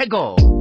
Tego!